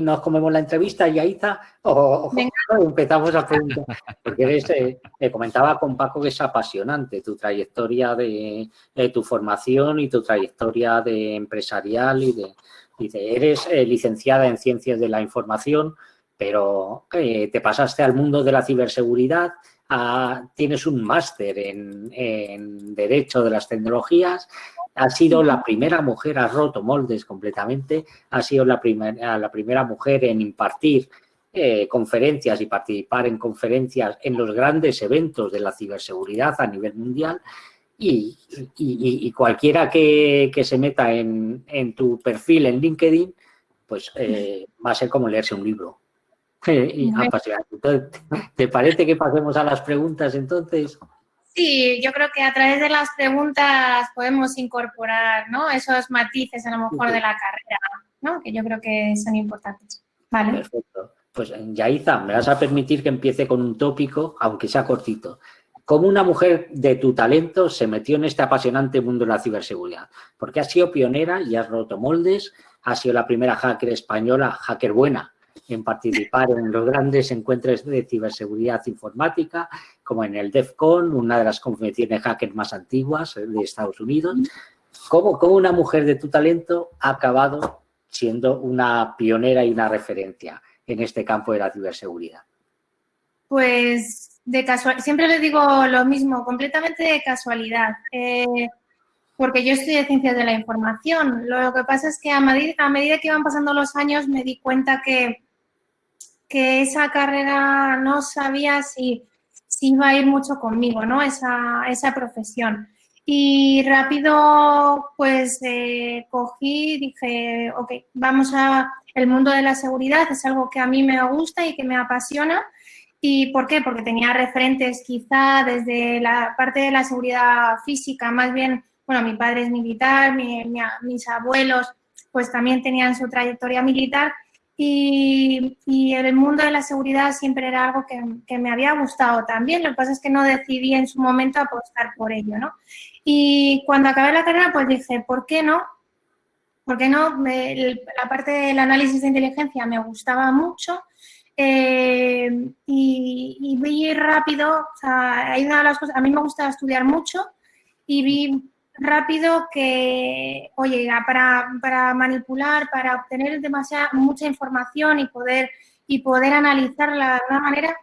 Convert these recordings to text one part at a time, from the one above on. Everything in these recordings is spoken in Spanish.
nos comemos la entrevista, Yaiza, o, o empezamos a preguntar, porque eres, eh, comentaba con Paco que es apasionante tu trayectoria de, tu formación y tu trayectoria de empresarial y de, dice, eres eh, licenciada en Ciencias de la Información, pero eh, te pasaste al mundo de la ciberseguridad, tienes un máster en, en Derecho de las Tecnologías ha sido la primera mujer, ha roto moldes completamente, ha sido la, primera la primera mujer en impartir eh, conferencias y participar en conferencias en los grandes eventos de la ciberseguridad a nivel mundial y, cualquiera que, se meta en, tu perfil en LinkedIn, pues eh, va a ser como leerse un libro. ¿Te parece que pasemos a las preguntas entonces? Sí, yo creo que a través de las preguntas podemos incorporar ¿no? esos matices a lo mejor de la carrera, ¿no? que yo creo que son importantes. Vale. Perfecto. Pues Yaiza, me vas a permitir que empiece con un tópico, aunque sea cortito. ¿Cómo una mujer de tu talento se metió en este apasionante mundo de la ciberseguridad? Porque has sido pionera y has roto moldes, has sido la primera hacker española, hacker buena, en participar en los grandes encuentros de ciberseguridad informática, como en el DEFCON, una de las convenciones hackers más antiguas de Estados Unidos. ¿Cómo, ¿Cómo, una mujer de tu talento ha acabado siendo una pionera y una referencia en este campo de la ciberseguridad? Pues de casual, siempre le digo lo mismo, completamente de casualidad. Eh, porque yo estudié Ciencias de la Información. Lo que pasa es que a medida, a medida que iban pasando los años me di cuenta que que esa carrera no sabía si, si iba a ir mucho conmigo, ¿no? Esa, esa profesión. Y rápido, pues, eh, cogí, dije, ok, vamos a... El mundo de la seguridad es algo que a mí me gusta y que me apasiona. ¿Y por qué? Porque tenía referentes quizá desde la parte de la seguridad física, más bien, bueno, mi padre es militar, mis abuelos pues también tenían su trayectoria militar y, el mundo de la seguridad siempre era algo que, me había gustado también, lo que pasa es que no decidí en su momento apostar por ello, ¿no? Y cuando acabé la carrera, pues dije, ¿por qué no? ¿Por qué no? la parte del análisis de inteligencia me gustaba mucho eh, y, vi rápido, hay una de las cosas, a mí me gusta estudiar mucho y vi rápido que, oye, para, para manipular, para obtener demasiada, mucha información y poder, y poder analizarla de alguna manera,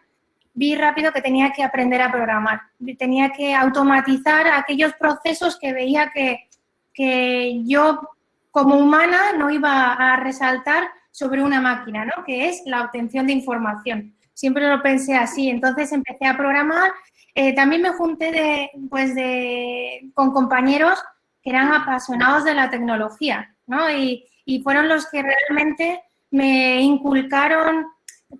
vi rápido que tenía que aprender a programar. Tenía que automatizar aquellos procesos que veía que, que yo como humana no iba a resaltar sobre una máquina, ¿no? Que es la obtención de información. Siempre lo pensé así. Entonces empecé a programar eh, también me junté pues de, con compañeros que eran apasionados de la tecnología, ¿no? Y, y fueron los que realmente me inculcaron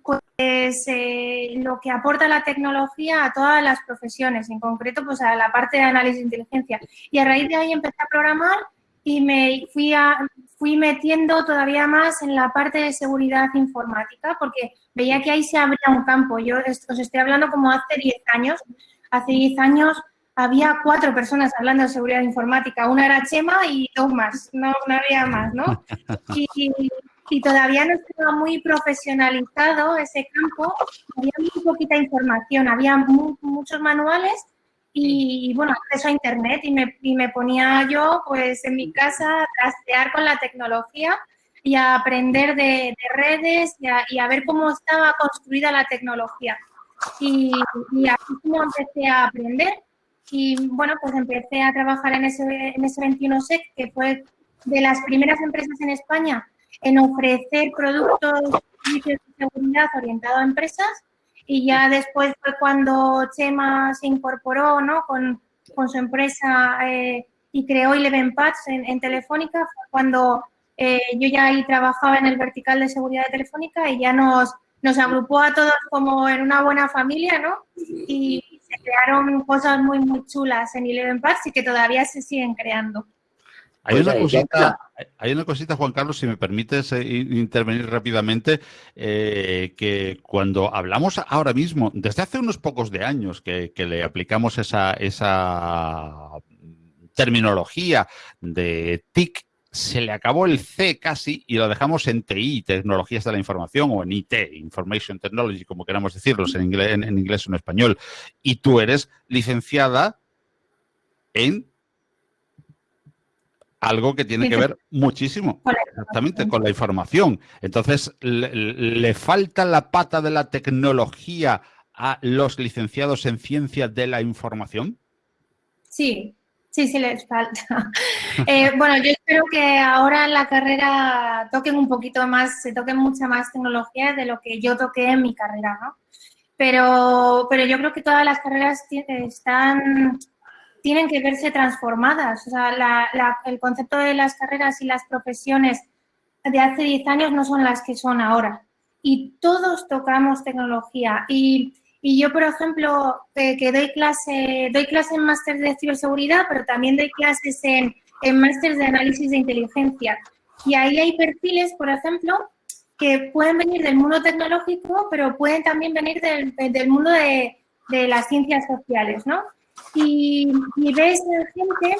pues, eh, lo que aporta la tecnología a todas las profesiones, en concreto pues a la parte de análisis de inteligencia. Y a raíz de ahí empecé a programar y me fui, a, fui metiendo todavía más en la parte de seguridad informática porque veía que ahí se abría un campo. Yo os estoy hablando como hace 10 años. Hace 10 años había cuatro personas hablando de seguridad informática. Una era Chema y dos más, no, no había más, ¿no? Y, y, todavía no estaba muy profesionalizado ese campo. Había muy poquita información, había muchos manuales y, bueno, acceso a Internet y me, y me ponía yo pues en mi casa a trastear con la tecnología y a aprender de, redes y a, ver cómo estaba construida la tecnología. Y, y así como empecé a aprender. Y bueno, pues empecé a trabajar en ese, en ese 21SEC, que fue de las primeras empresas en España en ofrecer productos de seguridad orientados a empresas. Y ya después fue cuando Chema se incorporó ¿no? con, con su empresa eh, y creó Eleven Pads en, Telefónica, fue cuando eh, yo ya ahí trabajaba en el vertical de seguridad de Telefónica y ya nos, nos agrupó a todos como en una buena familia, ¿no? Y se crearon cosas muy, muy chulas en Eleven Pads y que todavía se siguen creando. Hay una, cosita, hay una cosita, Juan Carlos, si me permites eh, intervenir rápidamente, eh, que cuando hablamos ahora mismo, desde hace unos pocos de años que, que le aplicamos esa, esa terminología de TIC se le acabó el C casi y lo dejamos en TI, Tecnologías de la Información, o en IT, Information Technology, como queramos decirlos en inglés, en, inglés o en español. Y tú eres licenciada en algo que tiene que ver muchísimo exactamente con la información. Entonces, ¿le, falta la pata de la tecnología a los licenciados en ciencia de la información? Sí, sí, sí les falta. Eh, bueno, yo espero que ahora en la carrera toquen un poquito más, se toquen mucha más tecnología de lo que yo toqué en mi carrera, ¿no? Pero, pero yo creo que todas las carreras están tienen que verse transformadas. O sea, el concepto de las carreras y las profesiones de hace 10 años no son las que son ahora. Y todos tocamos tecnología. Y, yo, por ejemplo, que doy clase, doy clase en máster de ciberseguridad, pero también doy clases en, en máster de análisis de inteligencia. Y ahí hay perfiles, por ejemplo, que pueden venir del mundo tecnológico, pero pueden también venir del, mundo de las ciencias sociales, ¿no? Y, ves gente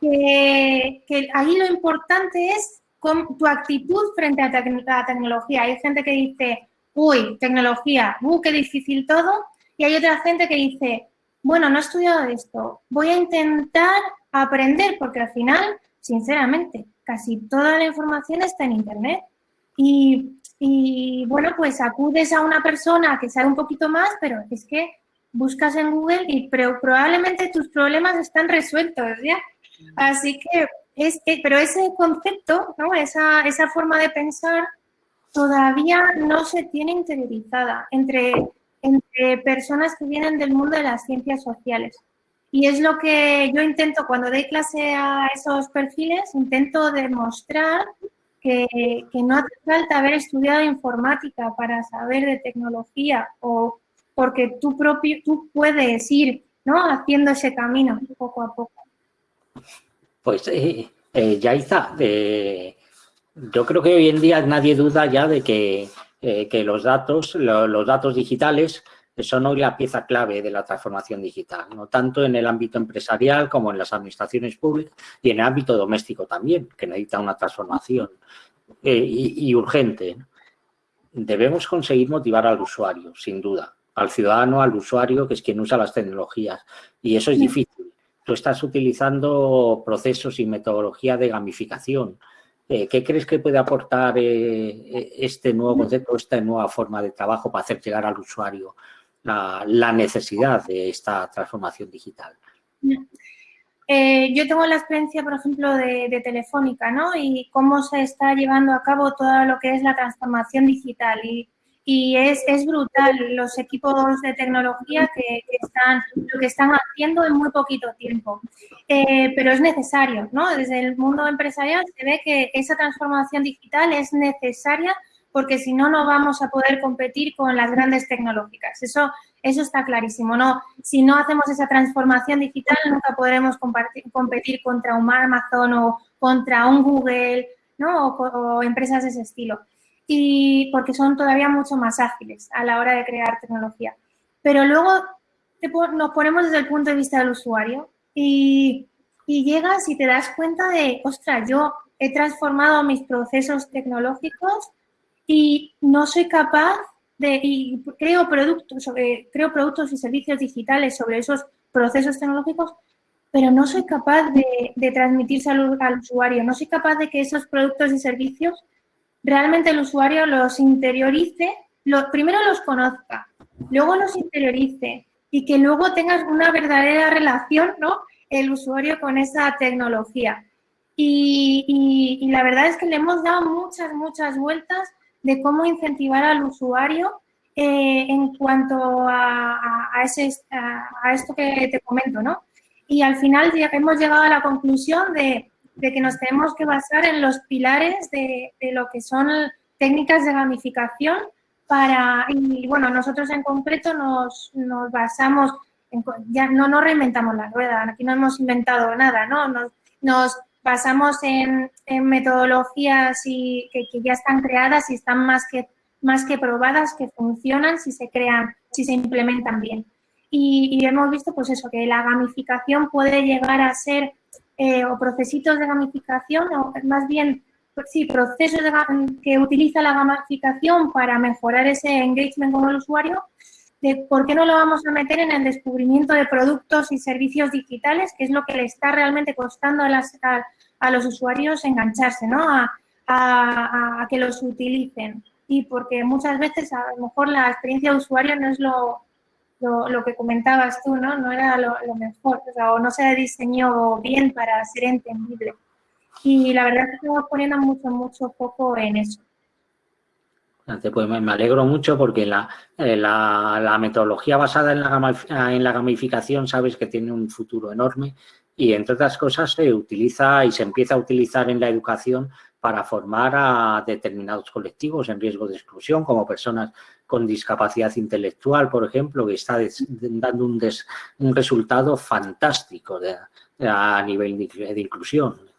que, que, ahí lo importante es con tu actitud frente a la tecnología. Hay gente que dice, uy, tecnología, uy, qué difícil todo. Y hay otra gente que dice, bueno, no he estudiado esto, voy a intentar aprender, porque al final, sinceramente, casi toda la información está en Internet. Y, y bueno, pues acudes a una persona que sabe un poquito más, pero es que buscas en Google y probablemente tus problemas están resueltos, ¿ya? Así que, es, pero ese concepto, ¿no? esa, esa forma de pensar todavía no se tiene interiorizada entre, entre personas que vienen del mundo de las ciencias sociales. Y es lo que yo intento cuando doy clase a esos perfiles, intento demostrar que, que no hace falta haber estudiado informática para saber de tecnología o porque tú propio, tú puedes ir, ¿no? Haciendo ese camino poco a poco. Pues, eh, eh eh, yo creo que hoy en día nadie duda ya de que, eh, los datos, los datos digitales son hoy la pieza clave de la transformación digital, no tanto en el ámbito empresarial como en las administraciones públicas y en el ámbito doméstico también, que necesita una transformación y, y urgente. Debemos conseguir motivar al usuario, sin duda, al ciudadano, al usuario, que es quien usa las tecnologías. Y eso es difícil. Tú estás utilizando procesos y metodología de gamificación. Eh, ¿Qué crees que puede aportar eh, eh, este nuevo concepto, esta nueva forma de trabajo para hacer llegar al usuario la, necesidad de esta transformación digital? yo tengo la experiencia, por ejemplo, de, de, Telefónica, ¿no? Y cómo se está llevando a cabo todo lo que es la transformación digital. Y y es, es brutal los equipos de tecnología que, están, lo que están haciendo en muy poquito tiempo. Eh, pero es necesario, ¿no? Desde el mundo empresarial se ve que esa transformación digital es necesaria porque si no, no vamos a poder competir con las grandes tecnológicas. Eso, eso está clarísimo. No, si no hacemos esa transformación digital, nunca podremos competir contra un Amazon o contra un Google, ¿no? o empresas de ese estilo porque son todavía mucho más ágiles a la hora de crear tecnología. Pero luego nos ponemos desde el punto de vista del usuario y, llegas y te das cuenta de, ostras, yo he transformado mis procesos tecnológicos y no soy capaz de, y creo productos, creo productos y servicios digitales sobre esos procesos tecnológicos, pero no soy capaz de, de transmitirse al, al, usuario, no soy capaz de que esos productos y servicios realmente el usuario los interiorice, primero los conozca, luego los interiorice y que luego tengas una verdadera relación, ¿no? El usuario con esa tecnología. Y, la verdad es que le hemos dado muchas, muchas vueltas de cómo incentivar al usuario eh, en cuanto a, ese, a, esto que te comento, ¿no? Y al final hemos llegado a la conclusión de de que nos tenemos que basar en los pilares de, lo que son técnicas de gamificación para, y bueno, nosotros en concreto nos, basamos, en, ya no, no reinventamos la rueda, aquí no hemos inventado nada, ¿no? Nos, basamos en, metodologías y, que, ya están creadas y están más que, más que probadas, que funcionan si se crean, si se implementan bien. Y, y hemos visto, pues eso, que la gamificación puede llegar a ser eh, o procesitos de gamificación, o más bien, pues sí, procesos que utiliza la gamificación para mejorar ese engagement con el usuario, de por qué no lo vamos a meter en el descubrimiento de productos y servicios digitales, que es lo que le está realmente costando a, las, a, los usuarios engancharse, ¿no? A, a, que los utilicen. Y porque muchas veces a lo mejor la experiencia de usuario no es lo, lo, que comentabas tú, ¿no? No era lo, mejor, o, sea, o no se diseñó bien para ser entendible. Y la verdad es que estamos poniendo mucho, mucho foco en eso. Pues me alegro mucho porque la, eh, la, la metodología basada en la, en la, gamificación sabes que tiene un futuro enorme y entre otras cosas se utiliza y se empieza a utilizar en la educación para formar a determinados colectivos en riesgo de exclusión, como personas con discapacidad intelectual, por ejemplo, que está dando un, un resultado fantástico a nivel de inclusión.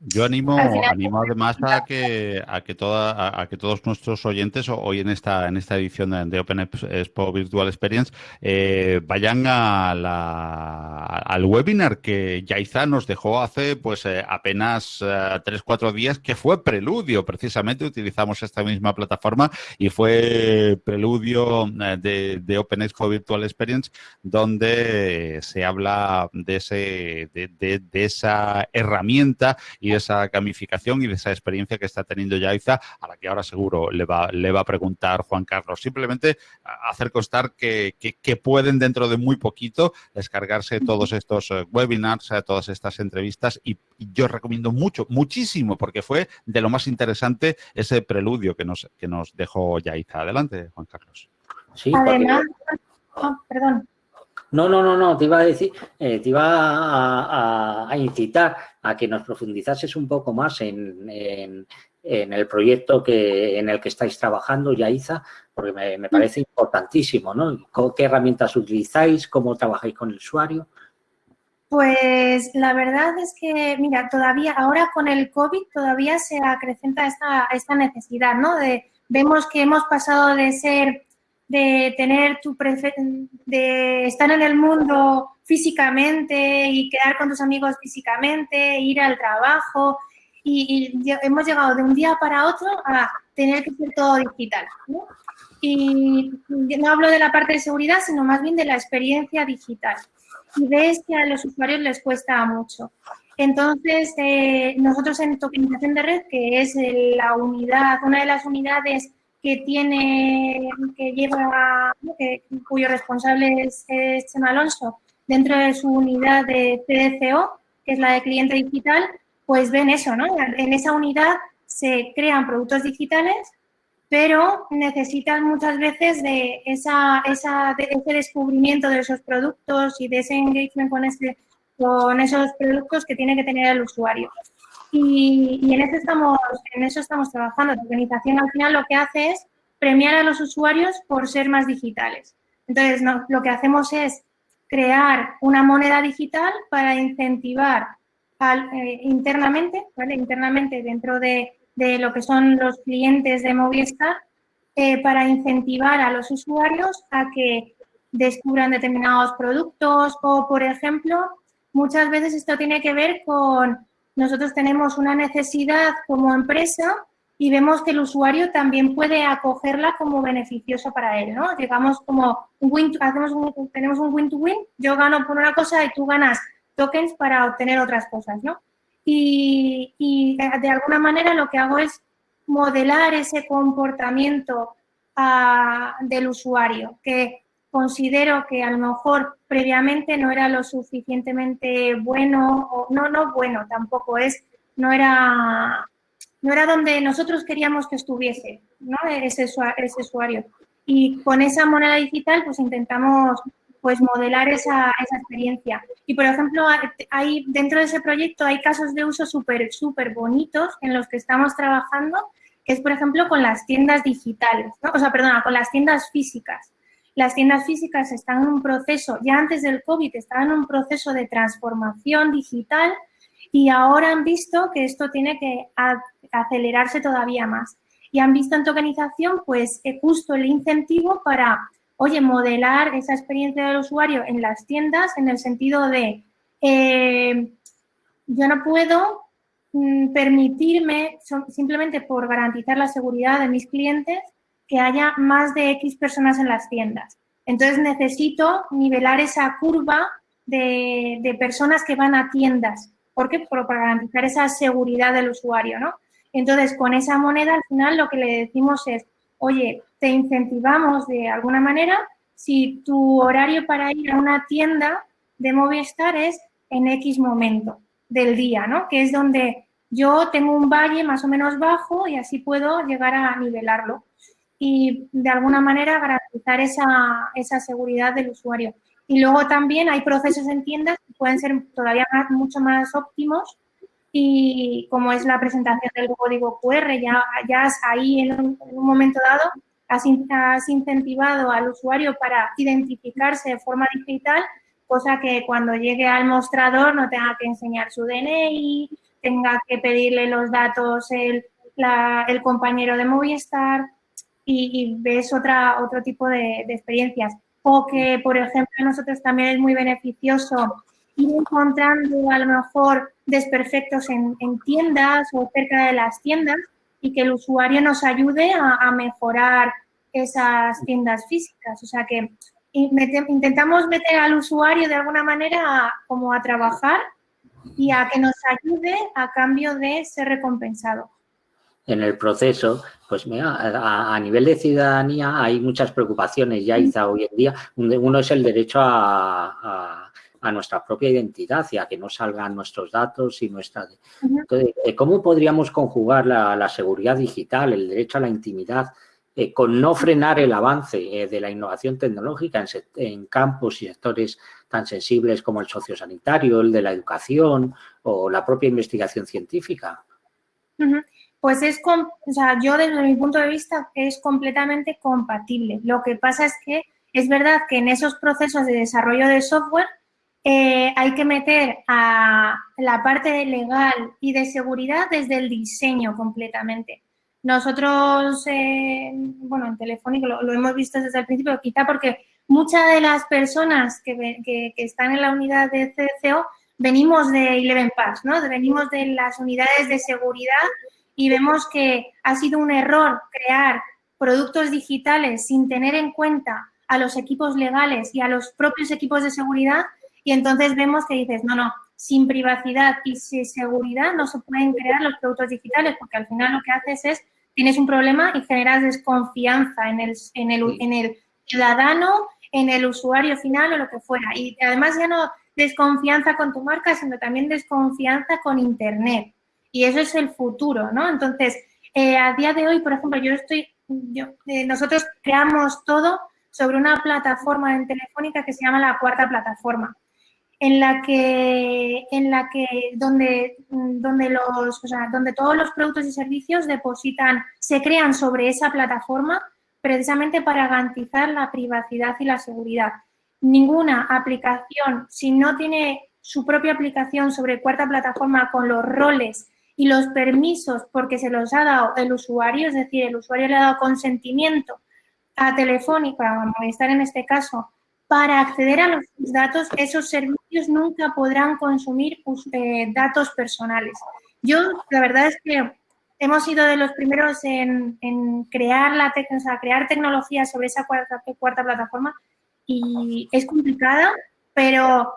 Yo animo, animo además a que, a que, toda, a, que todos nuestros oyentes hoy en esta, en esta edición de Open Expo Virtual Experience eh, vayan a la, al webinar que Yaiza nos dejó hace pues eh, apenas eh, tres, cuatro días, que fue Preludio, precisamente utilizamos esta misma plataforma y fue Preludio de, de Open Expo Virtual Experience, donde se habla de, ese, de, de, de esa herramienta y de esa gamificación y de esa experiencia que está teniendo Yaiza, a la que ahora seguro le va, le va a preguntar Juan Carlos. Simplemente hacer constar que, que, pueden dentro de muy poquito descargarse todos estos eh, webinars, eh, todas estas entrevistas y, yo recomiendo mucho, muchísimo, porque fue de lo más interesante ese preludio que nos, que nos dejó Yaiza. Adelante, Juan Carlos. Sí, Además, oh, perdón. No, no, no, no, te iba a decir, eh, te iba a, incitar a que nos profundizases un poco más en, el proyecto que, en el que estáis trabajando, Yaiza, porque me, parece importantísimo, ¿no? ¿Qué herramientas utilizáis? ¿Cómo trabajáis con el usuario? Pues la verdad es que, mira, todavía, ahora con el COVID todavía se acrecenta esta, necesidad, ¿no? Vemos que hemos pasado de ser de tener tu de estar en el mundo físicamente y quedar con tus amigos físicamente, ir al trabajo y, hemos llegado de un día para otro a tener que hacer todo digital. Y no hablo de la parte de seguridad, sino más bien de la experiencia digital. Y ves que a los usuarios les cuesta mucho. Entonces, eh, nosotros en tokenización de red, que es la unidad, una de las unidades que tiene, que lleva, cuyo responsable es, Chema Alonso, dentro de su unidad de CDCO, que es la de cliente digital, pues ven eso, ¿no? En esa unidad se crean productos digitales, pero necesitan muchas veces de, esa, esa, de ese descubrimiento de esos productos y de ese engagement con, ese, con esos productos que tiene que tener el usuario. Y, en, eso estamos, en eso estamos trabajando. La organización al final lo que hace es premiar a los usuarios por ser más digitales. Entonces, lo que hacemos es crear una moneda digital para incentivar eh, internamente, ¿vale? internamente dentro de, lo que son los clientes de Movistar, eh, para incentivar a los usuarios a que descubran determinados productos o, por ejemplo, muchas veces esto tiene que ver con nosotros tenemos una necesidad como empresa y vemos que el usuario también puede acogerla como beneficioso para él, ¿no? Llegamos como hacemos tenemos un win-to-win, yo gano por una cosa y tú ganas tokens para obtener otras cosas, ¿no? Y, de alguna manera lo que hago es modelar ese comportamiento ah, del usuario, que considero que a lo mejor previamente no era lo suficientemente bueno, o no, no bueno, tampoco es, no era, no era donde nosotros queríamos que estuviese ¿no? ese, ese usuario. Y con esa moneda digital pues intentamos pues modelar esa, esa experiencia. Y por ejemplo, hay, dentro de ese proyecto hay casos de uso súper, súper bonitos en los que estamos trabajando, que es por ejemplo con las tiendas digitales, ¿no? o sea, perdona, con las tiendas físicas. Las tiendas físicas están en un proceso, ya antes del COVID, estaban en un proceso de transformación digital y ahora han visto que esto tiene que acelerarse todavía más. Y han visto en tokenización, pues, eh, justo el incentivo para, oye, modelar esa experiencia del usuario en las tiendas en el sentido de, eh, yo no puedo mm, permitirme, simplemente por garantizar la seguridad de mis clientes, que haya más de X personas en las tiendas. Entonces, necesito nivelar esa curva de, personas que van a tiendas. ¿Por qué? para garantizar esa seguridad del usuario, ¿no? Entonces, con esa moneda, al final, lo que le decimos es, oye, te incentivamos de alguna manera si tu horario para ir a una tienda de Movistar es en X momento del día, ¿no? Que es donde yo tengo un valle más o menos bajo y así puedo llegar a nivelarlo y de alguna manera garantizar esa, esa seguridad del usuario. Y luego también hay procesos en tiendas que pueden ser todavía mucho más óptimos y como es la presentación del código QR, ya, ya ahí en un, momento dado has, has, incentivado al usuario para identificarse de forma digital, cosa que cuando llegue al mostrador no tenga que enseñar su DNI, tenga que pedirle los datos el, el compañero de Movistar y, ves otra, otro tipo de, de experiencias. O que, por ejemplo, a nosotros también es muy beneficioso ir encontrando a lo mejor desperfectos en, tiendas o cerca de las tiendas y que el usuario nos ayude a, mejorar esas tiendas físicas. O sea que intentamos meter al usuario de alguna manera como a trabajar y a que nos ayude a cambio de ser recompensado. En el proceso, pues mira, a, nivel de ciudadanía hay muchas preocupaciones ya, hoy en día. Uno es el derecho a a nuestra propia identidad y a que no salgan nuestros datos y nuestra... Entonces, eh, ¿cómo podríamos conjugar la, seguridad digital, el derecho a la intimidad, eh, con no frenar el avance eh, de la innovación tecnológica en, campos y sectores tan sensibles como el sociosanitario, el de la educación o la propia investigación científica? Pues es, o sea, yo desde mi punto de vista es completamente compatible. Lo que pasa es que es verdad que en esos procesos de desarrollo de software eh, hay que meter a la parte legal y de seguridad desde el diseño completamente. Nosotros, eh, bueno, en Telefónico lo, hemos visto desde el principio, quizá porque muchas de las personas que, están en la unidad de CCO venimos de Eleven Pass, ¿no? Venimos de las unidades de seguridad y vemos que ha sido un error crear productos digitales sin tener en cuenta a los equipos legales y a los propios equipos de seguridad y entonces vemos que dices, no, no, sin privacidad y sin seguridad no se pueden crear los productos digitales porque al final lo que haces es, tienes un problema y generas desconfianza en el, en el, en el ciudadano, en el usuario final o lo que fuera. Y además ya no desconfianza con tu marca, sino también desconfianza con Internet. Y eso es el futuro, ¿no? Entonces, eh, a día de hoy, por ejemplo, yo estoy, yo, eh, nosotros creamos todo sobre una plataforma en Telefónica que se llama la cuarta plataforma en la que, en la que donde, donde, los, donde todos los productos y servicios depositan, se crean sobre esa plataforma precisamente para garantizar la privacidad y la seguridad. Ninguna aplicación, si no tiene su propia aplicación sobre cuarta plataforma con los roles y los permisos porque se los ha dado el usuario, es decir, el usuario le ha dado consentimiento a Telefónica, a estar en este caso, para acceder a los datos, esos servicios nunca podrán consumir eh, datos personales. Yo, la verdad es que hemos sido de los primeros en, crear, la crear tecnología sobre esa cuarta, cuarta plataforma y es complicada, pero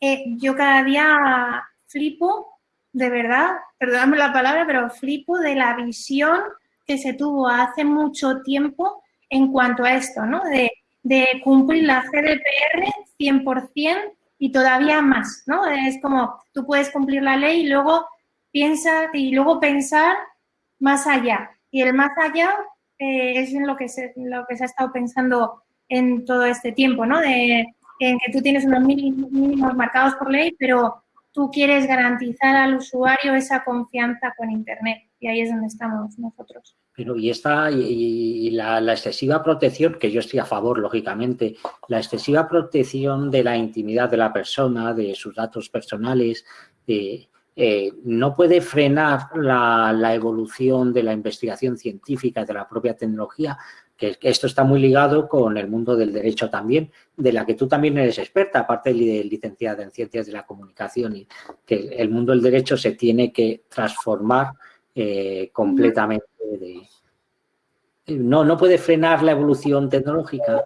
eh, yo cada día flipo, de verdad, perdóname la palabra, pero flipo de la visión que se tuvo hace mucho tiempo en cuanto a esto, ¿no? De de cumplir la GDPR 100% y todavía más, ¿no? Es como tú puedes cumplir la ley y luego piensa y luego pensar más allá. Y el más allá eh, es en lo que, se, lo que se ha estado pensando en todo este tiempo, ¿no? De, en que tú tienes unos mínimos marcados por ley, pero tú quieres garantizar al usuario esa confianza con Internet. Y ahí es donde estamos nosotros. Pero y esta y, la, excesiva protección, que yo estoy a favor, lógicamente, la excesiva protección de la intimidad de la persona, de sus datos personales, eh, no puede frenar la, evolución de la investigación científica de la propia tecnología que esto está muy ligado con el mundo del derecho también, de la que tú también eres experta, aparte de licenciada en Ciencias de la Comunicación, y que el mundo del derecho se tiene que transformar eh, completamente. no, no puede frenar la evolución tecnológica,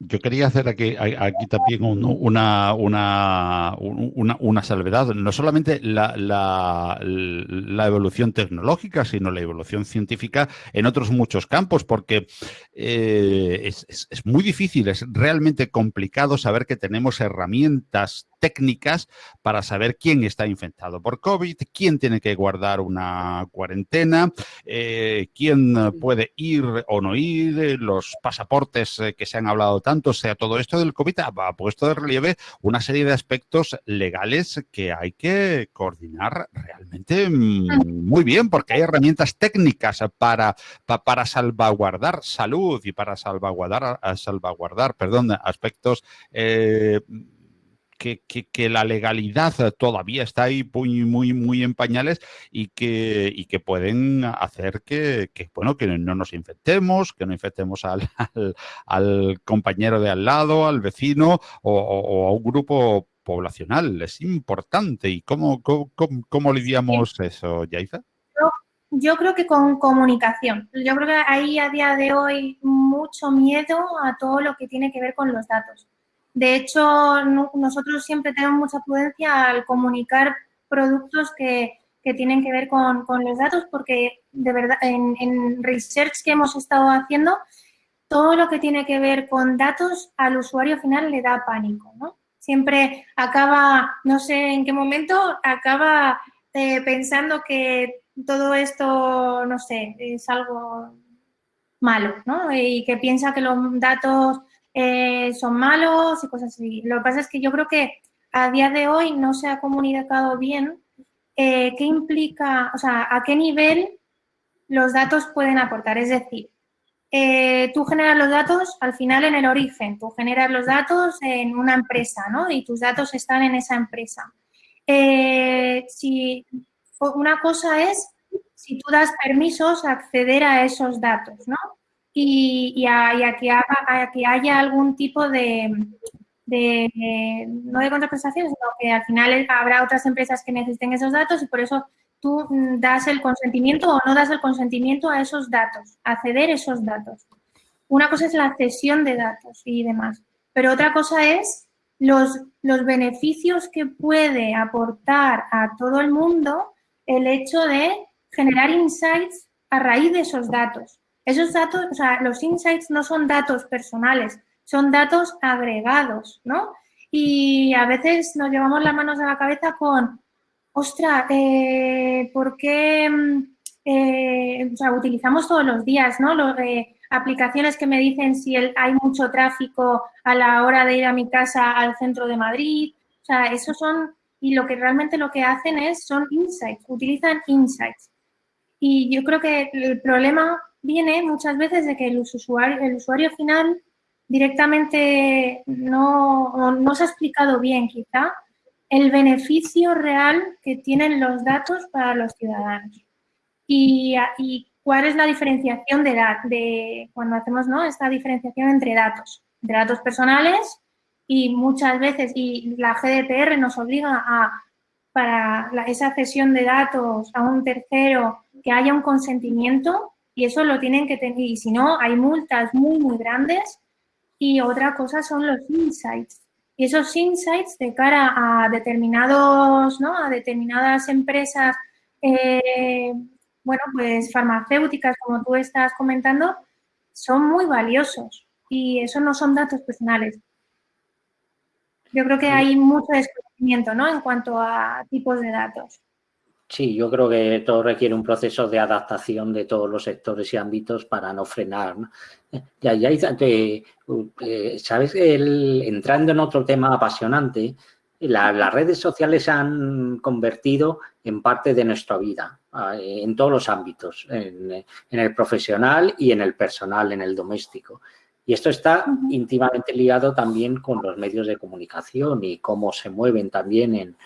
yo quería hacer aquí, aquí también una, una, una, salvedad. No solamente la, la, evolución tecnológica, sino la evolución científica en otros muchos campos, porque eh, es, es, muy difícil, es realmente complicado saber que tenemos herramientas técnicas para saber quién está infectado por COVID, quién tiene que guardar una cuarentena, eh, quién puede ir o no ir, los pasaportes eh, que se han hablado tanto. O sea, todo esto del COVID ha, puesto de relieve una serie de aspectos legales que hay que coordinar realmente mm, muy bien, porque hay herramientas técnicas para, para salvaguardar salud y para salvaguardar, salvaguardar perdón, aspectos eh, que, la legalidad todavía está ahí muy, muy, muy en pañales y que, y que pueden hacer que, bueno, que no nos infectemos, que no infectemos al, al, compañero de al lado, al vecino o, a un grupo poblacional. Es importante. ¿Y cómo, cómo, lidiamos eso, Yaiza? Yo creo que con comunicación. Yo creo que hay a día de hoy mucho miedo a todo lo que tiene que ver con los datos. De hecho, nosotros siempre tenemos mucha prudencia al comunicar productos que, tienen que ver con, los datos porque de verdad en, research que hemos estado haciendo, todo lo que tiene que ver con datos al usuario final le da pánico, ¿no? Siempre acaba, no sé en qué momento, acaba eh, pensando que todo esto, no sé, es algo malo, ¿no? Y que piensa que los datos eh, son malos y cosas así. Lo que pasa es que yo creo que a día de hoy no se ha comunicado bien eh, qué implica, o sea, a qué nivel los datos pueden aportar. Es decir, eh, tú generas los datos al final en el origen, tú generas los datos en una empresa, ¿no? Y tus datos están en esa empresa. si una cosa es si tú das permisos a acceder a esos datos, ¿no? Y, a, que haya algún tipo de, no de contraprestación, sino que al final habrá otras empresas que necesiten esos datos y por eso tú mm, das el consentimiento o no das el consentimiento a esos datos, a esos datos. Una cosa es la cesión de datos y demás, pero otra cosa es los, los beneficios que puede aportar a todo el mundo el hecho de generar insights a raíz de esos datos. Esos datos, o sea, los insights no son datos personales, son datos agregados, ¿no? Y a veces nos llevamos las manos a la cabeza con, ostra, eh, ¿por qué mm, eh, o sea, utilizamos todos los días, ¿no? Eh, aplicaciones que me dicen si hay mucho tráfico a la hora de ir a mi casa al centro de Madrid. O sea, esos son, y lo que realmente lo que hacen es, son insights, utilizan insights. Y yo creo que el problema viene muchas veces de que el usuario, el usuario final directamente no, no se ha explicado bien quizá el beneficio real que tienen los datos para los ciudadanos. Y, y cuál es la diferenciación de, de cuando hacemos ¿no? esta diferenciación entre datos, entre datos personales y muchas veces, y la GDPR nos obliga a, para esa cesión de datos a un tercero, que haya un consentimiento y eso lo tienen que tener, y si no, hay multas muy, muy grandes. Y otra cosa son los insights. Y esos insights de cara a determinados, ¿no? A determinadas empresas, eh, bueno, pues farmacéuticas, como tú estás comentando, son muy valiosos. Y eso no son datos personales. Yo creo que hay mucho desconocimiento, ¿no? En cuanto a tipos de datos. Sí, yo creo que todo requiere un proceso de adaptación de todos los sectores y ámbitos para no frenar. Ya, ya, eh, ¿sabes? El, entrando en otro tema apasionante, las redes sociales se han convertido en parte de nuestra vida, en todos los ámbitos, en, el profesional y en el personal, en el doméstico. Y esto está íntimamente ligado también con los medios de comunicación y cómo se mueven también en,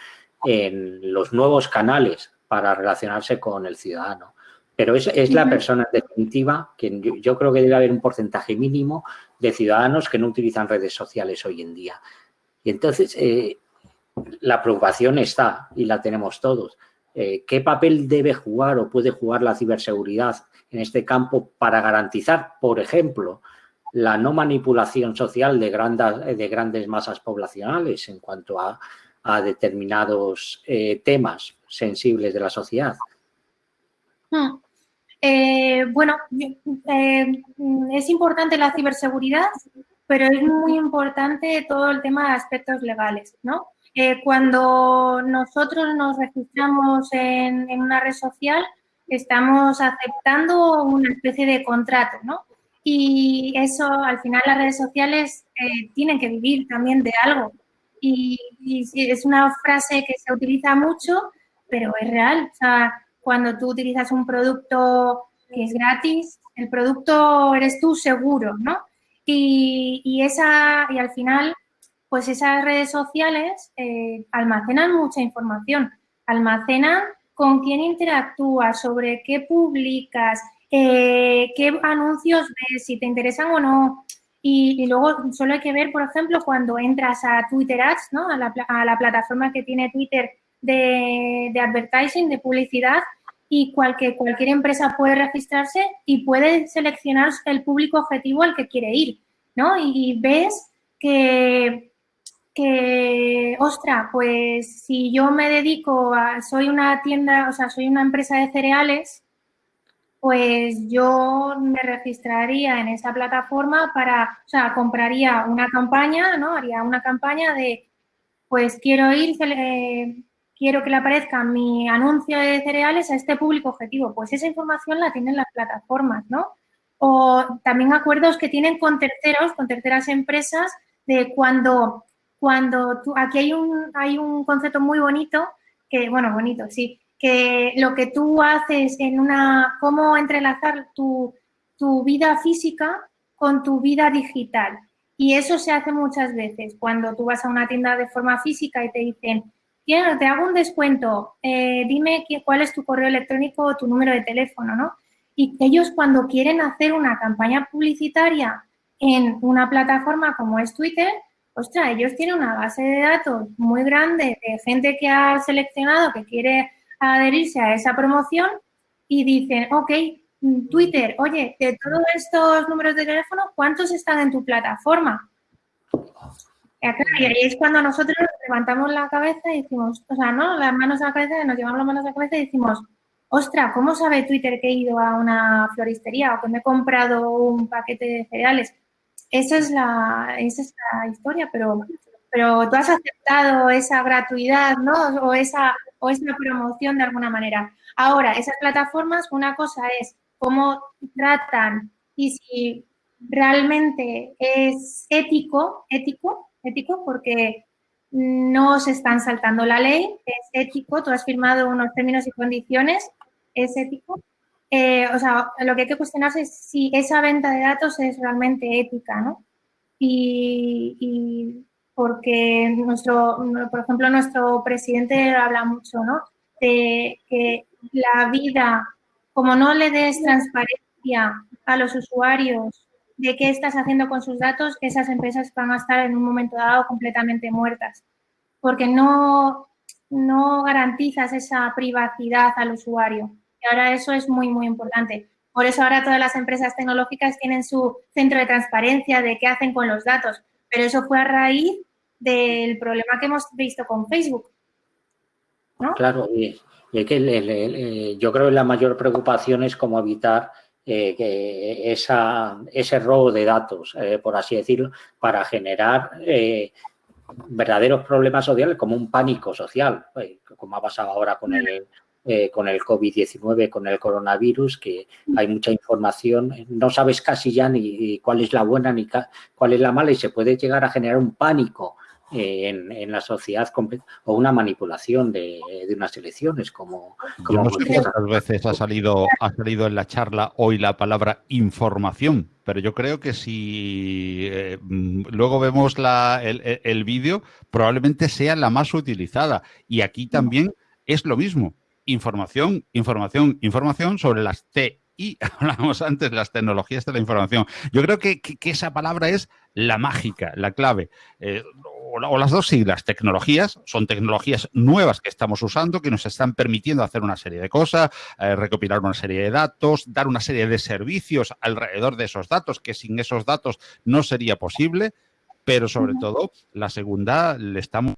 en los nuevos canales para relacionarse con el ciudadano. Pero es, es la persona en definitiva que yo, creo que debe haber un porcentaje mínimo de ciudadanos que no utilizan redes sociales hoy en día. Y entonces eh, la preocupación está y la tenemos todos. Eh, ¿Qué papel debe jugar o puede jugar la ciberseguridad en este campo para garantizar, por ejemplo, la no manipulación social de, grandes, de grandes masas poblacionales en cuanto a, determinados eh, temas sensibles de la sociedad? Hmm. Eh, bueno, eh, es importante la ciberseguridad, pero es muy importante todo el tema de aspectos legales, ¿no? Cuando nosotros nos registramos en, una red social, estamos aceptando una especie de contrato, ¿no? Y eso, al final, las redes sociales tienen que vivir también de algo. Y, y, es una frase que se utiliza mucho, pero es real. O sea, cuando tú utilizas un producto que es gratis, el producto eres tú seguro, ¿no? Y, esa, y al final, pues esas redes sociales eh, almacenan mucha información, almacenan con quién interactúas, sobre qué publicas, eh, qué anuncios ves, si te interesan o no. Y, luego solo hay que ver, por ejemplo, cuando entras a Twitter Ads, ¿no? a, la, plataforma que tiene Twitter de, advertising, de publicidad, y cualquier, empresa puede registrarse y puede seleccionar el público objetivo al que quiere ir, ¿no? Y, ves que, que, ostra, pues si yo me dedico a, soy una tienda, o sea, soy una empresa de cereales, pues yo me registraría en esa plataforma para, o sea, compraría una campaña, ¿no? Haría una campaña de, pues quiero ir, eh, quiero que le aparezca mi anuncio de cereales a este público objetivo. Pues esa información la tienen las plataformas, ¿no? O también acuerdos que tienen con terceros, con terceras empresas, de cuando, cuando tú, aquí hay un, hay un concepto muy bonito, que, bueno, bonito, sí, que lo que tú haces en una, cómo entrelazar tu, tu vida física con tu vida digital. Y eso se hace muchas veces cuando tú vas a una tienda de forma física y te dicen, te hago un descuento, eh, dime cuál es tu correo electrónico o tu número de teléfono, ¿no? Y ellos cuando quieren hacer una campaña publicitaria en una plataforma como es Twitter, ostras, ellos tienen una base de datos muy grande de gente que ha seleccionado, que quiere adherirse a esa promoción y dicen, ok, Twitter, oye, de todos estos números de teléfono, ¿cuántos están en tu plataforma? Y ahí es cuando nosotros levantamos la cabeza y decimos, o sea, ¿no? Las manos a la cabeza, nos llevamos las manos a la cabeza y decimos, ostra, ¿cómo sabe Twitter que he ido a una floristería o que me he comprado un paquete de cereales? Esa es la, esa es la historia, pero, pero tú has aceptado esa gratuidad, ¿no? O esa, o esa promoción de alguna manera. Ahora, esas plataformas, una cosa es cómo tratan y si realmente es ético, ético, ético porque no se están saltando la ley, es ético, tú has firmado unos términos y condiciones, es ético. Eh, o sea, lo que hay que cuestionarse es si esa venta de datos es realmente ética, ¿no? Y, porque nuestro, por ejemplo, nuestro presidente habla mucho, ¿no? De que la vida, como no le des transparencia a los usuarios de qué estás haciendo con sus datos, esas empresas van a estar en un momento dado completamente muertas, porque no, no garantizas esa privacidad al usuario. Y ahora eso es muy, muy importante. Por eso ahora todas las empresas tecnológicas tienen su centro de transparencia de qué hacen con los datos, pero eso fue a raíz del problema que hemos visto con Facebook. Claro, y, que yo creo que la mayor preocupación es cómo evitar eh, que esa, ese robo de datos, eh, por así decirlo, para generar eh, verdaderos problemas sociales como un pánico social, como ha pasado ahora con el, con el COVID-19, con el coronavirus, que hay mucha información, no sabes casi ya ni cuál es la buena ni cuál es la mala y se puede llegar a generar un pánico en, la sociedad o una manipulación de, unas elecciones como, como no sé cuántas veces ha salido ha salido en la charla hoy la palabra información pero yo creo que si eh, mm, luego vemos la, el, el vídeo probablemente sea la más utilizada y aquí también es lo mismo información, información, información sobre las TI. Hablábamos antes de las tecnologías de la información. Yo creo que, esa palabra es la mágica, la clave. Eh, o, las dos siglas, tecnologías, son tecnologías nuevas que estamos usando, que nos están permitiendo hacer una serie de cosas, eh, recopilar una serie de datos, dar una serie de servicios alrededor de esos datos, que sin esos datos no sería posible, pero sobre todo la segunda le estamos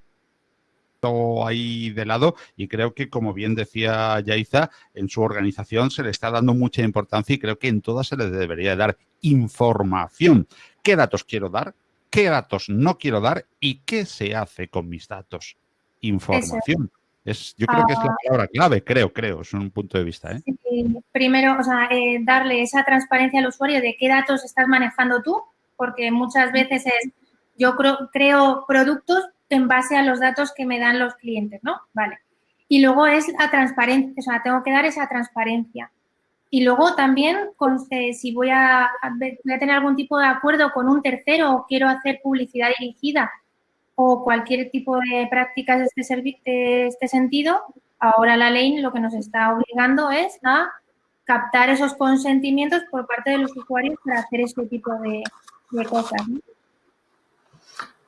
ahí de lado y creo que, como bien decía Yaiza, en su organización se le está dando mucha importancia y creo que en todas se le debería dar información. ¿Qué datos quiero dar? Qué datos no quiero dar y qué se hace con mis datos. Información. Es, yo creo que es la ah. palabra clave, creo, creo, es un punto de vista. ¿eh? primero, o sea, eh, darle esa transparencia al usuario de qué datos estás manejando tú, porque muchas veces es, yo creo productos en base a los datos que me dan los clientes, ¿no? Vale. Y luego es la transparencia, o sea, tengo que dar esa transparencia. Y luego también, eh, si voy a, tener algún tipo de acuerdo con un tercero o quiero hacer publicidad dirigida o cualquier tipo de prácticas de este, de este sentido, ahora la ley lo que nos está obligando es a captar esos consentimientos por parte de los usuarios para hacer este tipo de, cosas.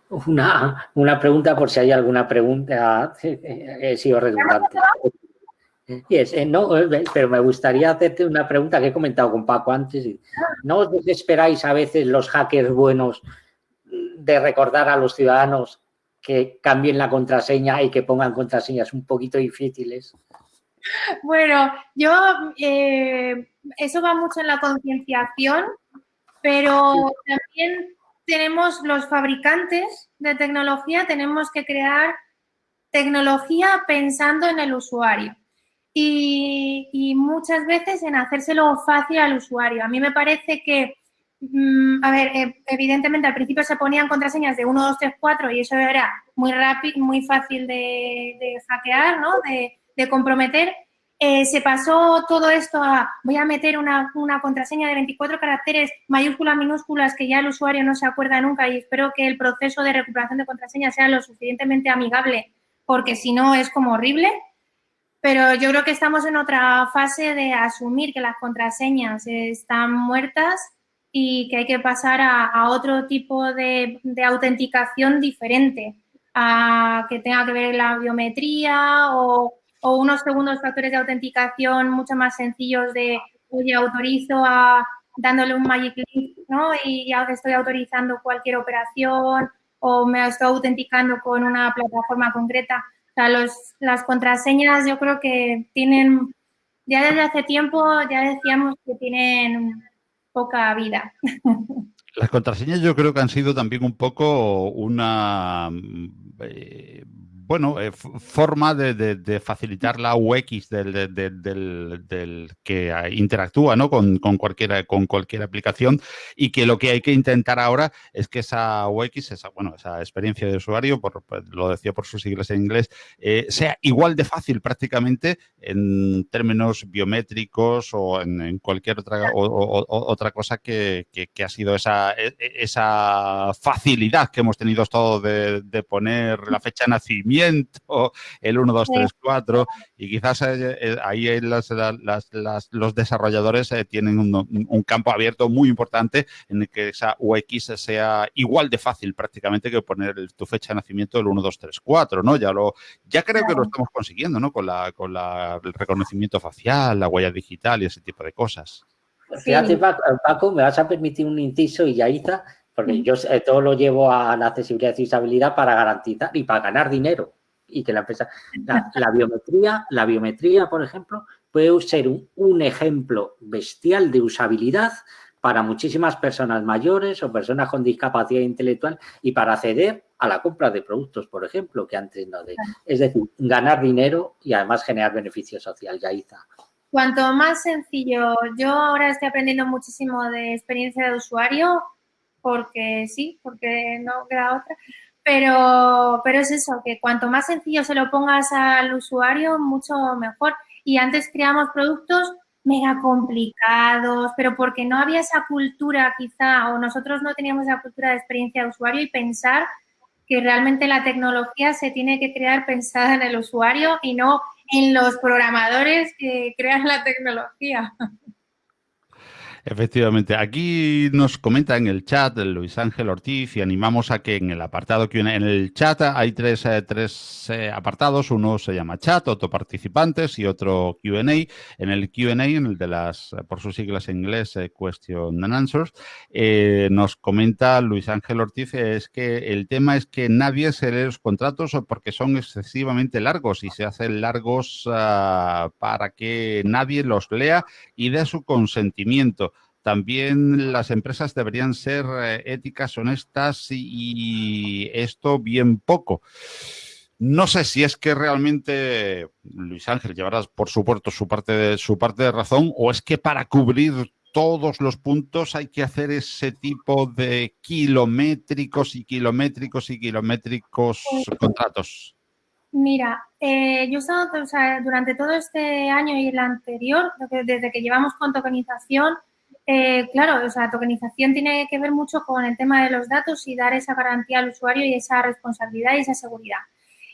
Una, una, pregunta por si hay alguna pregunta, he sido redundante. Eh, no, eh, pero me gustaría hacerte una pregunta que he comentado con Paco antes. ¿No os desesperáis a veces los hackers buenos de recordar a los ciudadanos que cambien la contraseña y que pongan contraseñas un poquito difíciles? Bueno, yo, eh, eso va mucho en la concienciación, pero también tenemos los fabricantes de tecnología, tenemos que crear tecnología pensando en el usuario y, muchas veces en hacérselo fácil al usuario. A mí me parece que, mm, a ver, eh, evidentemente al principio se ponían contraseñas de 1, 2, 3, 4 y eso era muy rápido, muy fácil de, hackear, ¿no? De, comprometer. Eh, se pasó todo esto a voy a meter una, una, contraseña de 24 caracteres, mayúsculas, minúsculas, que ya el usuario no se acuerda nunca y espero que el proceso de recuperación de contraseña sea lo suficientemente amigable porque si no es como horrible. Pero yo creo que estamos en otra fase de asumir que las contraseñas están muertas y que hay que pasar a, otro tipo de, autenticación diferente, a que tenga que ver la biometría o, unos segundos factores de autenticación mucho más sencillos de, oye, autorizo a dándole un magic link, ¿no? Y ya estoy autorizando cualquier operación o me estoy autenticando con una plataforma concreta. O sea, los, las contraseñas yo creo que tienen, ya desde hace tiempo ya decíamos que tienen poca vida. Las contraseñas yo creo que han sido también un poco una eh, bueno, eh, forma de, facilitar la UX del, que interactúa ¿no? con, cualquier, con cualquier aplicación y que lo que hay que intentar ahora es que esa UX, esa, bueno, esa experiencia de usuario, por, lo decía por sus siglas en inglés, eh, sea igual de fácil prácticamente en términos biométricos o en, cualquier otra, otra cosa que, ha sido esa, e, e, esa facilidad que hemos tenido todos de, poner la fecha de nacimiento el 1, 2, 3, 4, y quizás eh, eh, ahí los desarrolladores eh, tienen un, campo abierto muy importante en el que esa UX sea igual de fácil prácticamente que poner tu fecha de nacimiento del 1, 2, 3, 4, ¿no? Ya, lo, ya creo que lo estamos consiguiendo, ¿no? Con, la, con el reconocimiento facial, la huella digital y ese tipo de cosas. Fíjate, Paco, me vas a permitir un inciso y ya está porque yo todo lo llevo a la accesibilidad y usabilidad para garantizar y para ganar dinero. Y que la empresa, la, biometría, la biometría, por ejemplo, puede ser un, ejemplo bestial de usabilidad para muchísimas personas mayores o personas con discapacidad intelectual y para acceder a la compra de productos, por ejemplo, que antes no de. Es decir, ganar dinero y además generar beneficio social, Yaiza. Cuanto más sencillo, yo ahora estoy aprendiendo muchísimo de experiencia de usuario, porque sí, porque no queda otra. Pero, pero es eso, que cuanto más sencillo se lo pongas al usuario, mucho mejor. Y antes creamos productos mega complicados, pero porque no había esa cultura quizá, o nosotros no teníamos esa cultura de experiencia de usuario y pensar que realmente la tecnología se tiene que crear pensada en el usuario y no en los programadores que crean la tecnología. Efectivamente, aquí nos comenta en el chat Luis Ángel Ortiz y animamos a que en el apartado que en el chat hay tres, eh, tres eh, apartados, uno se llama chat, otro participantes y otro Q&A. En el Q&A, en el de las, por sus siglas en inglés, eh, Question and Answers, nos comenta Luis Ángel Ortiz es que el tema es que nadie se lee los contratos porque son excesivamente largos y se hacen largos ah, para que nadie los lea y dé su consentimiento. También las empresas deberían ser eh, éticas, honestas y, esto bien poco. No sé si es que realmente, Luis Ángel, llevarás por supuesto su parte de, su parte de razón o es que para cubrir todos los puntos hay que hacer ese tipo de kilométricos y kilométricos y kilométricos contratos. Mira, eh, yo he estado durante todo este año y el anterior, desde que llevamos con tokenización, eh, claro, o sea, tokenización tiene que ver mucho con el tema de los datos y dar esa garantía al usuario y esa responsabilidad y esa seguridad.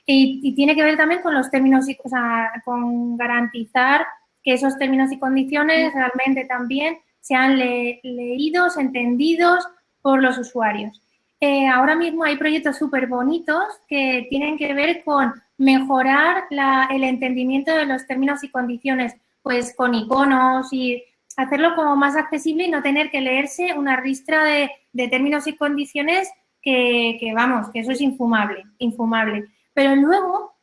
Y, tiene que ver también con los términos, y, o sea, con garantizar que esos términos y condiciones realmente también sean leídos, entendidos por los usuarios. Eh, ahora mismo hay proyectos súper bonitos que tienen que ver con mejorar el entendimiento de los términos y condiciones, pues con iconos y hacerlo como más accesible y no tener que leerse una ristra de, términos y condiciones que, vamos, que eso es infumable, infumable. Pero luego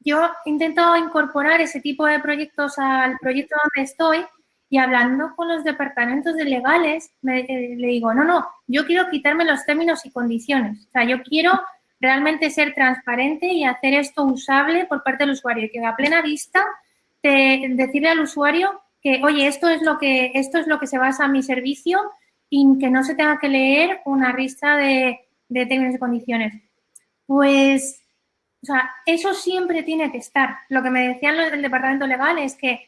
yo intento incorporar ese tipo de proyectos al proyecto donde estoy y hablando con los departamentos de legales, eh, le digo, no, no, yo quiero quitarme los términos y condiciones. O sea, yo quiero realmente ser transparente y hacer esto usable por parte del usuario, que a plena vista de decirle al usuario que, oye, esto es lo que, esto es lo que se basa en mi servicio y que no se tenga que leer una lista de, términos y condiciones. Pues, o sea, eso siempre tiene que estar. Lo que me decían los del departamento legal es que,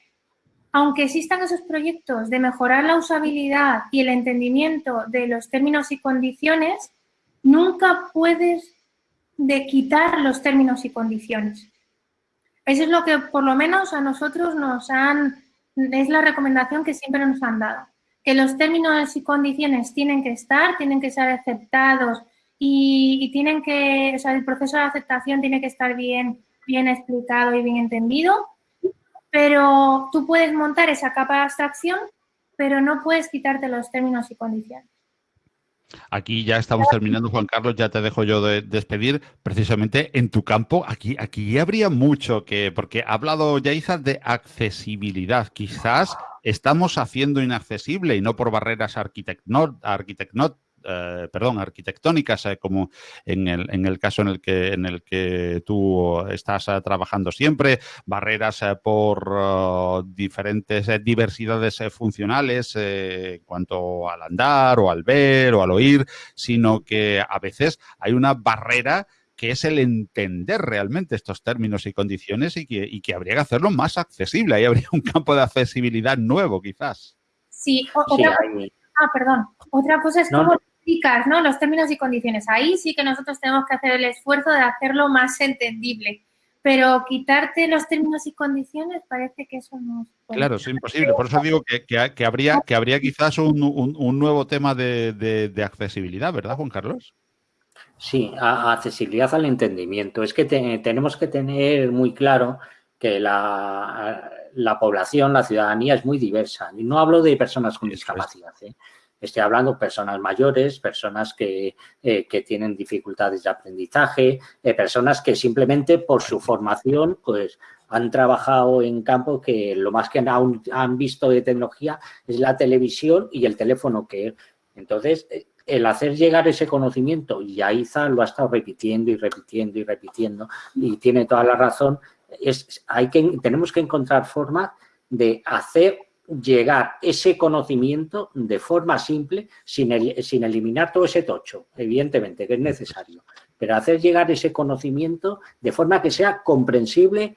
aunque existan esos proyectos de mejorar la usabilidad y el entendimiento de los términos y condiciones, nunca puedes de quitar los términos y condiciones. Eso es lo que por lo menos a nosotros nos han es la recomendación que siempre nos han dado, que los términos y condiciones tienen que estar, tienen que ser aceptados y, tienen que, o sea, el proceso de aceptación tiene que estar bien, bien explicado y bien entendido, pero tú puedes montar esa capa de abstracción, pero no puedes quitarte los términos y condiciones. Aquí ya estamos terminando, Juan Carlos, ya te dejo yo de despedir. Precisamente en tu campo, aquí, aquí habría mucho que, porque ha hablado Yaiza de accesibilidad. Quizás estamos haciendo inaccesible y no por barreras arquitectónicas eh, perdón, arquitectónicas, eh, como en el, en el, caso en el que, en el que tú estás eh, trabajando siempre, barreras por oh, diferentes diversidades funcionales en cuanto al andar o al ver o al oír, sino que a veces hay una barrera que es el entender realmente estos términos y condiciones y que, y que habría que hacerlo más accesible. Ahí habría un campo de accesibilidad nuevo, quizás. Sí, otra, ah, perdón. Otra cosa es ¿no? Los términos y condiciones. Ahí sí que nosotros tenemos que hacer el esfuerzo de hacerlo más entendible. Pero quitarte los términos y condiciones parece que eso no es Claro, es imposible. Por eso digo que, habría, que habría quizás un, nuevo tema de, accesibilidad, ¿verdad, Juan Carlos? Sí, accesibilidad al entendimiento. Es que tenemos que tener muy claro que la, la, población, la ciudadanía es muy diversa. Y no hablo de personas con discapacidad. ¿eh? Estoy hablando de personas mayores, personas que, eh, tienen dificultades de aprendizaje, eh, personas que simplemente por su formación pues han trabajado en campo que lo más que han, han visto de tecnología es la televisión y el teléfono que entonces eh, el hacer llegar ese conocimiento, y Aiza lo ha estado repitiendo y repitiendo y repitiendo, y tiene toda la razón, es, hay que, tenemos que encontrar formas de hacer llegar ese conocimiento de forma simple, sin, sin eliminar todo ese tocho, evidentemente, que es necesario, pero hacer llegar ese conocimiento de forma que sea comprensible,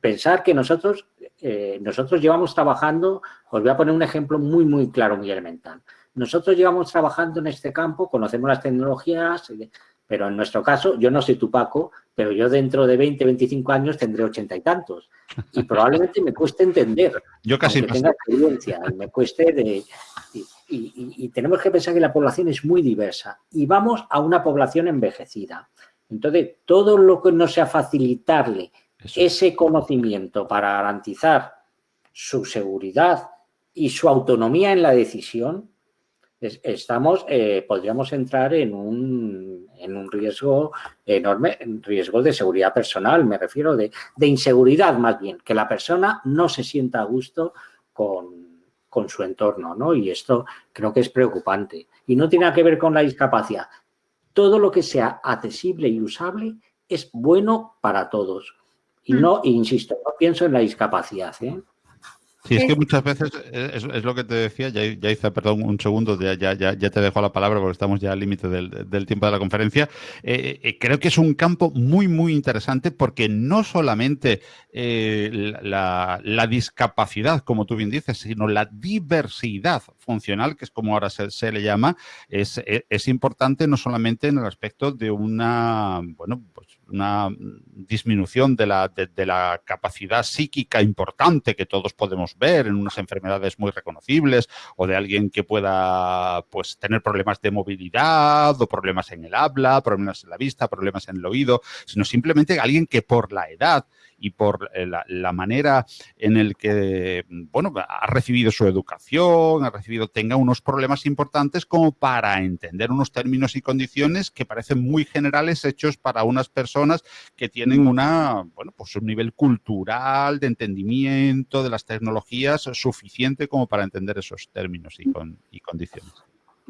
pensar que nosotros, eh, nosotros llevamos trabajando, os voy a poner un ejemplo muy, muy claro, muy elemental. Nosotros llevamos trabajando en este campo, conocemos las tecnologías, Pero en nuestro caso, yo no soy tu Paco, pero yo dentro de 20, 25 años tendré ochenta y tantos. Y probablemente me cueste entender. Yo casi no tenga experiencia, me cueste de... Y, tenemos que pensar que la población es muy diversa y vamos a una población envejecida. Entonces, todo lo que no sea facilitarle ese conocimiento para garantizar su seguridad y su autonomía en la decisión, estamos, eh, podríamos entrar en un, en un riesgo enorme, riesgo de seguridad personal, me refiero de, de, inseguridad más bien, que la persona no se sienta a gusto con, con su entorno, ¿no? Y esto creo que es preocupante. Y no tiene que ver con la discapacidad. Todo lo que sea accesible y usable es bueno para todos. Y mm. no, insisto, no pienso en la discapacidad, ¿eh? Sí, es que muchas veces es, lo que te decía, ya, ya, hice, perdón, un segundo, ya, ya, ya te dejo la palabra porque estamos ya al límite del, tiempo de la conferencia. Eh, eh, creo que es un campo muy, muy interesante porque no solamente eh, la, discapacidad, como tú bien dices, sino la diversidad funcional, que es como ahora se, le llama, es, es, importante no solamente en el aspecto de una, bueno, pues una disminución de la, de la capacidad psíquica importante que todos podemos ver en unas enfermedades muy reconocibles o de alguien que pueda pues, tener problemas de movilidad o problemas en el habla, problemas en la vista, problemas en el oído, sino simplemente alguien que por la edad y por eh, la, manera en el que, bueno, ha recibido su educación, ha recibido, tenga unos problemas importantes como para entender unos términos y condiciones que parecen muy generales hechos para unas personas que tienen una, bueno, pues un nivel cultural de entendimiento de las tecnologías suficiente como para entender esos términos y, y condiciones.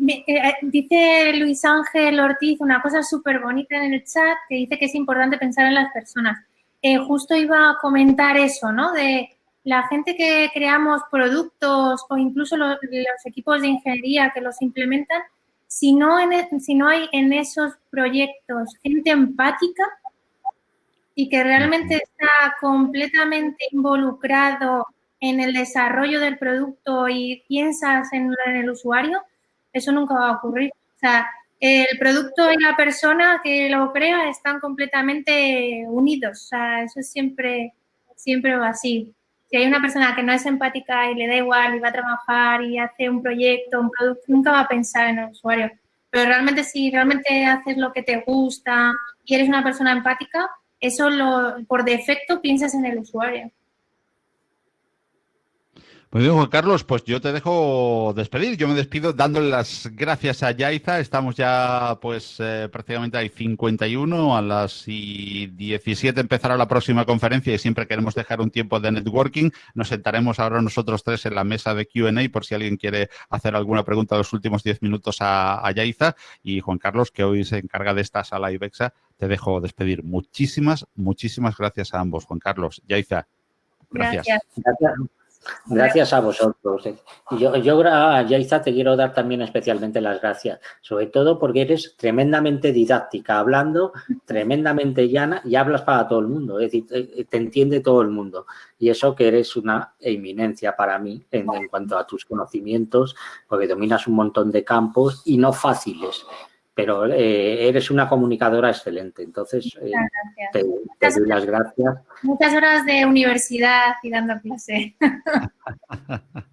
Eh, eh, dice Luis Ángel Ortiz una cosa súper bonita en el chat que dice que es importante pensar en las personas. Eh, justo iba a comentar eso, ¿no? De la gente que creamos productos o incluso los, equipos de ingeniería que los implementan, si no, e, si no hay en esos proyectos gente empática y que realmente está completamente involucrado en el desarrollo del producto y piensas en, en el usuario, eso nunca va a ocurrir. O sea, el producto y la persona que lo crea están completamente unidos. O eso es siempre, siempre así. Si hay una persona que no es empática y le da igual y va a trabajar y hace un proyecto, un producto, nunca va a pensar en el usuario. Pero realmente si realmente haces lo que te gusta y eres una persona empática, eso lo, por defecto piensas en el usuario. Muy bien, Juan Carlos, pues yo te dejo despedir. Yo me despido dándole las gracias a Yaiza. Estamos ya, pues, eh, prácticamente hay 51. A las 17 empezará la próxima conferencia y siempre queremos dejar un tiempo de networking. Nos sentaremos ahora nosotros tres en la mesa de Q&A por si alguien quiere hacer alguna pregunta los últimos 10 minutos a, Yaiza. Y Juan Carlos, que hoy se encarga de esta sala IBEXA, te dejo despedir. Muchísimas, muchísimas gracias a ambos. Juan Carlos, Yaiza, gracias. gracias. Gracias a vosotros. Yo, yo a Yaiza te quiero dar también especialmente las gracias, sobre todo porque eres tremendamente didáctica, hablando tremendamente llana y hablas para todo el mundo, es decir, te, entiende todo el mundo. Y eso que eres una eminencia para mí en, cuanto a tus conocimientos, porque dominas un montón de campos y no fáciles pero eh, eres una comunicadora excelente, entonces eh, te, doy las gracias. Muchas horas de universidad y dando clase.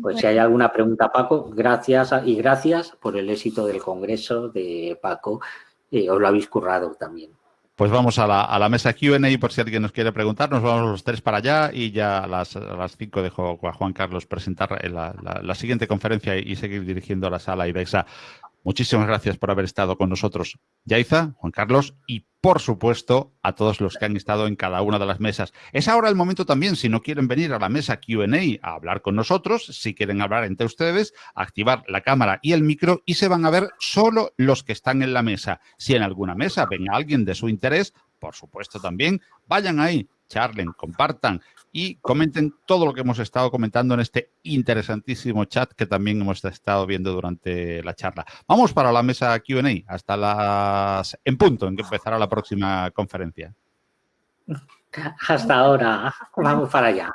Pues si hay alguna pregunta, Paco, gracias y gracias por el éxito del congreso de Paco. Eh, os lo habéis currado también. Pues vamos a la, mesa Q&A por si alguien nos quiere preguntar. Nos vamos los tres para allá y ya a las, cinco dejo a Juan Carlos presentar la, la, siguiente conferencia y seguir dirigiendo la sala IBEXA. Muchísimas gracias por haber estado con nosotros, Yaiza, Juan Carlos, y por supuesto a todos los que han estado en cada una de las mesas. Es ahora el momento también, si no quieren venir a la mesa Q&A a hablar con nosotros, si quieren hablar entre ustedes, activar la cámara y el micro y se van a ver solo los que están en la mesa. Si en alguna mesa ven alguien de su interés, por supuesto también, vayan ahí, charlen, compartan y comenten todo lo que hemos estado comentando en este interesantísimo chat que también hemos estado viendo durante la charla. Vamos para la mesa Q&A hasta las en punto en que empezará la próxima conferencia. Hasta ahora. Vamos para allá.